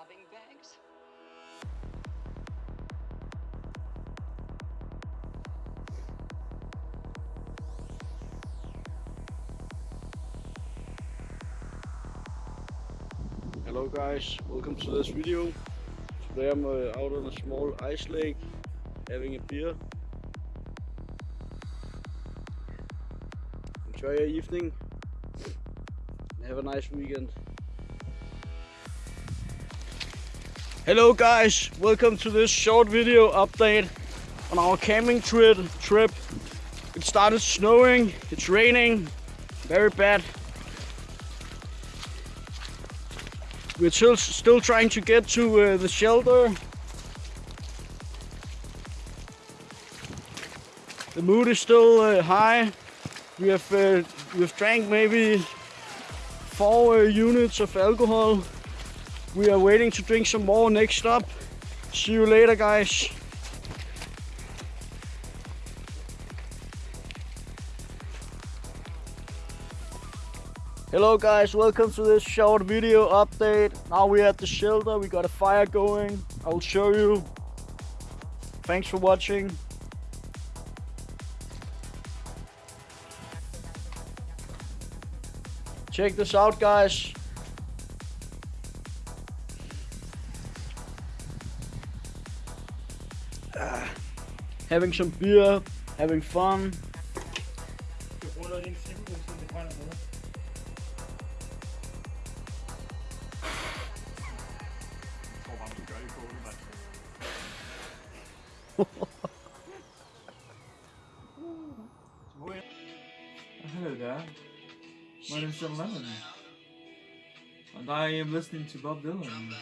robbing banks? Hello guys, welcome to this video. Today I'm uh, out on a small ice lake having a beer. Enjoy your evening and have a nice weekend. Hello guys, welcome to this short video update on our camping trip. trip. It started snowing, it's raining, very bad. We're still, still trying to get to uh, the shelter. The mood is still uh, high. We have uh, we've drank maybe four uh, units of alcohol. We are waiting to drink some more next stop. See you later, guys. Hello guys, welcome to this short video update. Now we're at the shelter, we got a fire going. I will show you. Thanks for watching. Check this out guys. Ah, having some beer, having fun. Hello there. My name's John Lennon. And I am listening to Bob Dylan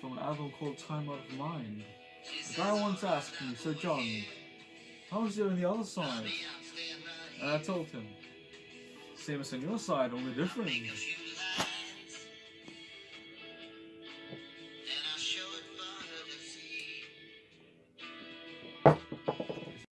from an album called Time Out of Mind. The guy once asked me, So John, how's it on the other side? And I told him, same as on your side, only different.